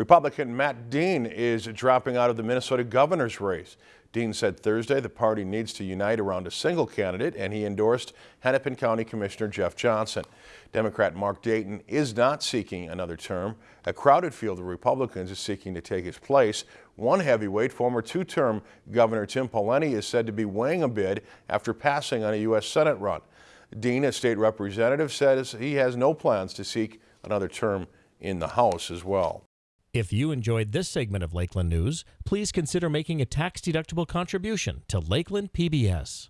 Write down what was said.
Republican Matt Dean is dropping out of the Minnesota governor's race. Dean said Thursday the party needs to unite around a single candidate and he endorsed Hennepin County Commissioner Jeff Johnson. Democrat Mark Dayton is not seeking another term. A crowded field of Republicans is seeking to take his place. One heavyweight, former two-term Governor Tim Pawlenty, is said to be weighing a bid after passing on a U.S. Senate run. Dean, a state representative, says he has no plans to seek another term in the House as well. If you enjoyed this segment of Lakeland News, please consider making a tax-deductible contribution to Lakeland PBS.